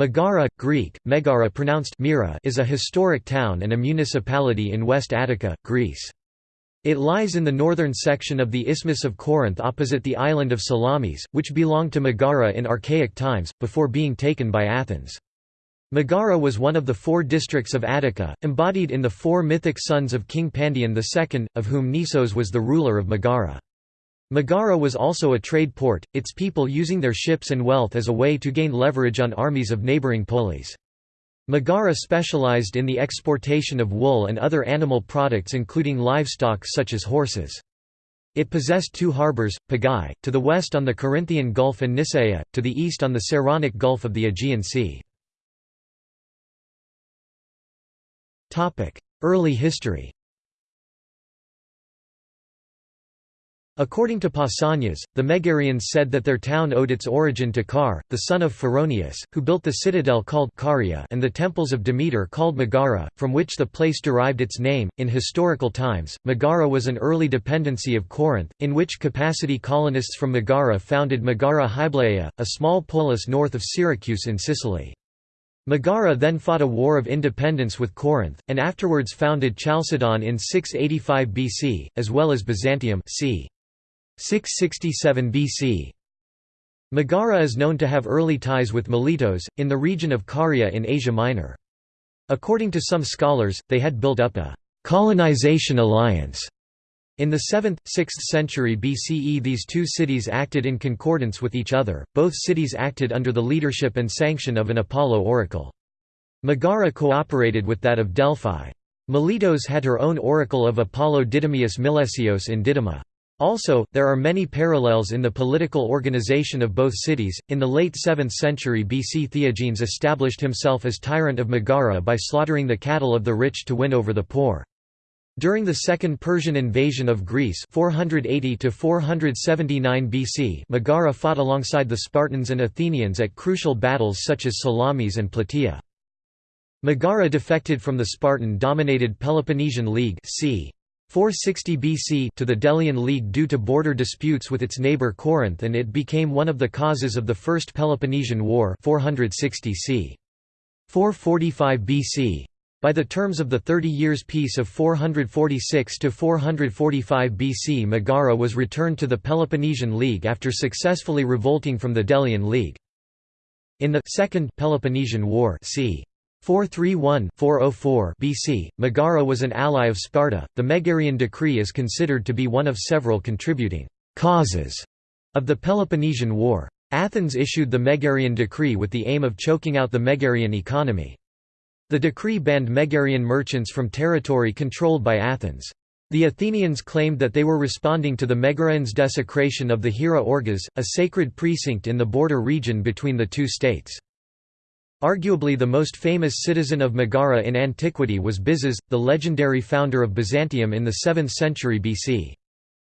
Megara, Greek, Megara pronounced Mira is a historic town and a municipality in West Attica, Greece. It lies in the northern section of the Isthmus of Corinth opposite the island of Salamis, which belonged to Megara in archaic times, before being taken by Athens. Megara was one of the four districts of Attica, embodied in the four mythic sons of King Pandion II, of whom Nisos was the ruler of Megara. Megara was also a trade port, its people using their ships and wealth as a way to gain leverage on armies of neighboring polis. Megara specialized in the exportation of wool and other animal products including livestock such as horses. It possessed two harbors, Pegae, to the west on the Corinthian Gulf and Nisaea, to the east on the Saronic Gulf of the Aegean Sea. Early history According to Pausanias, the Megarians said that their town owed its origin to Car, the son of Phoroneus, who built the citadel called Caria and the temples of Demeter called Megara, from which the place derived its name. In historical times, Megara was an early dependency of Corinth, in which capacity colonists from Megara founded Megara Hyblaea, a small polis north of Syracuse in Sicily. Megara then fought a war of independence with Corinth, and afterwards founded Chalcedon in 685 BC, as well as Byzantium c. 667 BC. Megara is known to have early ties with Miletos, in the region of Caria in Asia Minor. According to some scholars, they had built up a «colonization alliance». In the 7th, 6th century BCE these two cities acted in concordance with each other, both cities acted under the leadership and sanction of an Apollo oracle. Megara cooperated with that of Delphi. Miletos had her own oracle of Apollo Didymius Milesios in Didyma. Also, there are many parallels in the political organization of both cities. In the late 7th century BC, Theogenes established himself as tyrant of Megara by slaughtering the cattle of the rich to win over the poor. During the Second Persian invasion of Greece 480 BC Megara fought alongside the Spartans and Athenians at crucial battles such as Salamis and Plataea. Megara defected from the Spartan-dominated Peloponnesian League c. 460 BC to the Delian League due to border disputes with its neighbor Corinth and it became one of the causes of the First Peloponnesian War 460 c. 445 BC. By the terms of the Thirty Years' Peace of 446–445 BC Megara was returned to the Peloponnesian League after successfully revolting from the Delian League. In the Second Peloponnesian War c. 431-404 BC, Megara was an ally of Sparta. The Megarian decree is considered to be one of several contributing causes of the Peloponnesian War. Athens issued the Megarian decree with the aim of choking out the Megarian economy. The decree banned Megarian merchants from territory controlled by Athens. The Athenians claimed that they were responding to the Megarians' desecration of the Hiera Orgas, a sacred precinct in the border region between the two states. Arguably the most famous citizen of Megara in antiquity was Byzas, the legendary founder of Byzantium in the 7th century BC.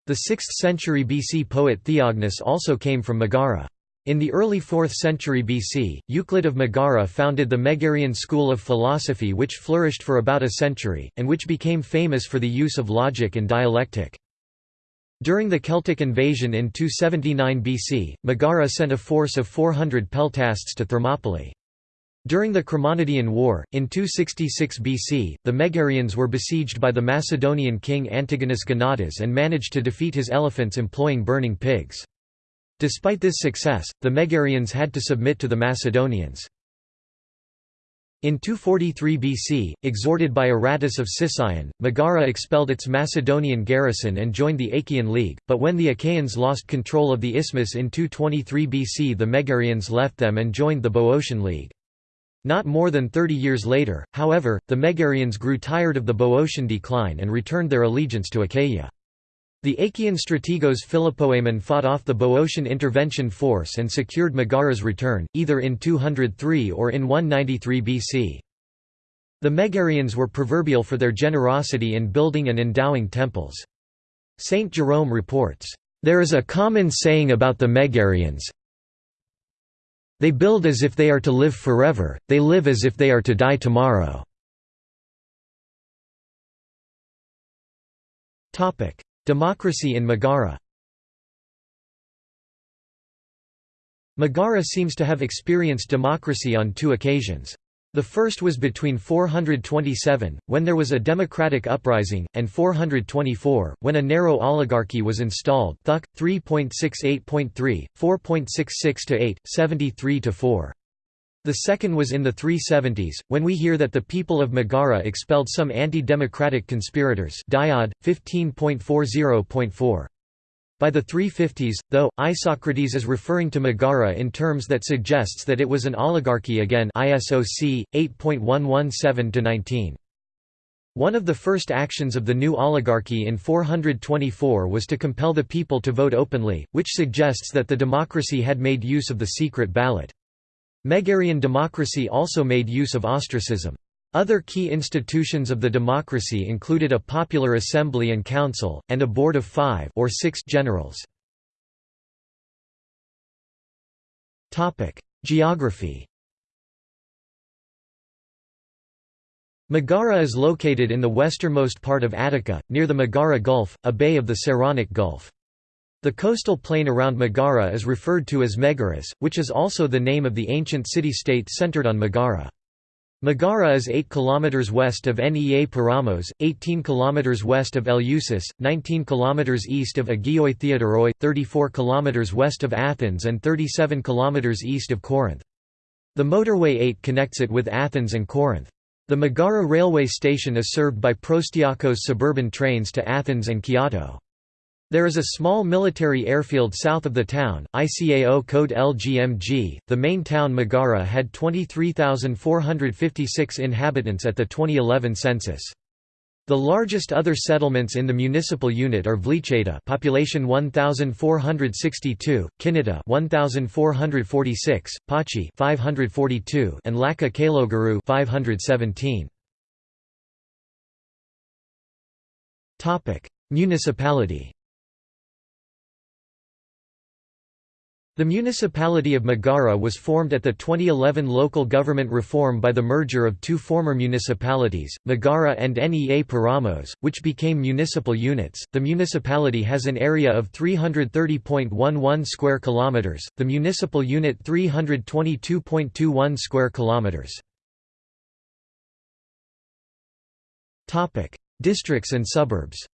The 6th century BC poet Theognis also came from Megara. In the early 4th century BC, Euclid of Megara founded the Megarian school of philosophy which flourished for about a century, and which became famous for the use of logic and dialectic. During the Celtic invasion in 279 BC, Megara sent a force of 400 peltasts to Thermopylae. During the Chremonidean War, in 266 BC, the Megarians were besieged by the Macedonian king Antigonus Gonatas and managed to defeat his elephants employing burning pigs. Despite this success, the Megarians had to submit to the Macedonians. In 243 BC, exhorted by Aratus of Sicyon, Megara expelled its Macedonian garrison and joined the Achaean League, but when the Achaeans lost control of the isthmus in 223 BC the Megarians left them and joined the Boeotian League. Not more than 30 years later, however, the Megarians grew tired of the Boeotian decline and returned their allegiance to Achaia. The Achaean strategos Philopoemen fought off the Boeotian intervention force and secured Megara's return, either in 203 or in 193 BC. The Megarians were proverbial for their generosity in building and endowing temples. Saint Jerome reports, "...there is a common saying about the Megarians, they build as if they are to live forever, they live as if they are to die tomorrow. Democracy in Megara Megara seems to have experienced democracy on two occasions. The first was between 427, when there was a democratic uprising, and 424, when a narrow oligarchy was installed Thuc. 3.68.3, 4.66-8, 73-4. The second was in the 370s, when we hear that the people of Megara expelled some anti-democratic conspirators Diod, 15.40.4. By the 350s, though, Isocrates is referring to Megara in terms that suggests that it was an oligarchy again ISOC, 8.117-19. One of the first actions of the new oligarchy in 424 was to compel the people to vote openly, which suggests that the democracy had made use of the secret ballot. Megarian democracy also made use of ostracism. Other key institutions of the democracy included a popular assembly and council, and a board of five or six generals. Geography Megara is located in the westernmost part of Attica, near the Megara Gulf, a bay of the Saronic Gulf. The coastal plain around Megara is referred to as Megaris, which is also the name of the ancient city-state centered on Megara. Megara is 8 km west of Nea Peramos, 18 km west of Eleusis, 19 km east of Agioi Theodoroi, 34 km west of Athens and 37 km east of Corinth. The motorway 8 connects it with Athens and Corinth. The Megara railway station is served by Proastiakos suburban trains to Athens and Kiato. There is a small military airfield south of the town, ICAO code LGMG. The main town Megara had 23,456 inhabitants at the 2011 census. The largest other settlements in the municipal unit are Vlicheta, population 1462, Kineta 1446, Pachi 542, and Laka Kalogaru 517. Topic: Municipality The municipality of Megara was formed at the 2011 local government reform by the merger of two former municipalities, Megara and Nea Peramos, which became municipal units. The municipality has an area of 330.11 square kilometers, the municipal unit 322.21 square kilometers. Topic: Districts and suburbs.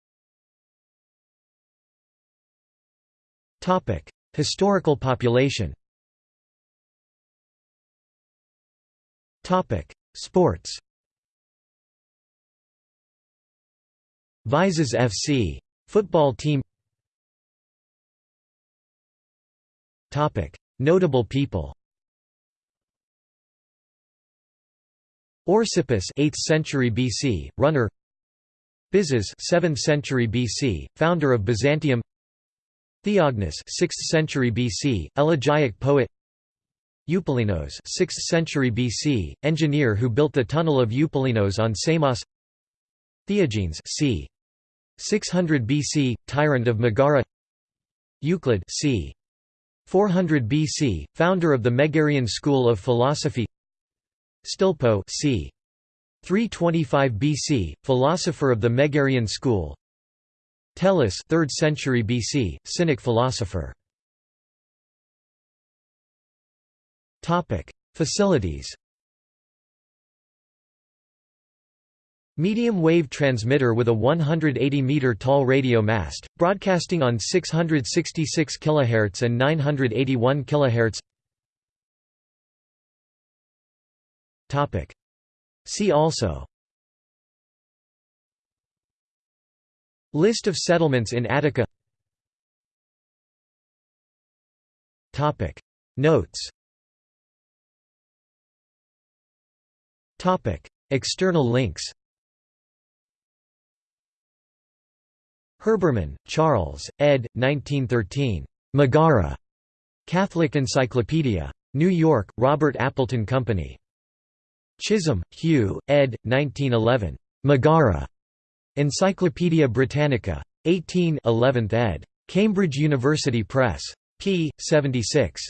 Topic: Historical population. Topic Sports. Vyzas FC. Football team. Topic Notable people. Orsippus 8th century BC, runner. Byzas 7th century BC, founder of Byzantium Theognis 6th century BC, elegiac poet Eupalinos 6th century BC, engineer who built the tunnel of Eupalinos on Samos Theogenes c. 600 BC, tyrant of Megara Euclid c. 400 BC, founder of the Megarian school of philosophy Stilpo c. 325 BC, philosopher of the Megarian school Teles 3rd century BC, Cynic philosopher. Topic: Facilities. Medium wave transmitter with a 180 meter tall radio mast, broadcasting on 666 kHz and 981 kHz. Topic: See also List of settlements in Attica Notes External links Herbermann, Charles, ed. 1913. Megara. Catholic Encyclopedia. New York, Robert Appleton Company. Chisholm, Hugh, ed. 1911. Megara. Encyclopædia Britannica. 18 11th ed. Cambridge University Press. p. 76.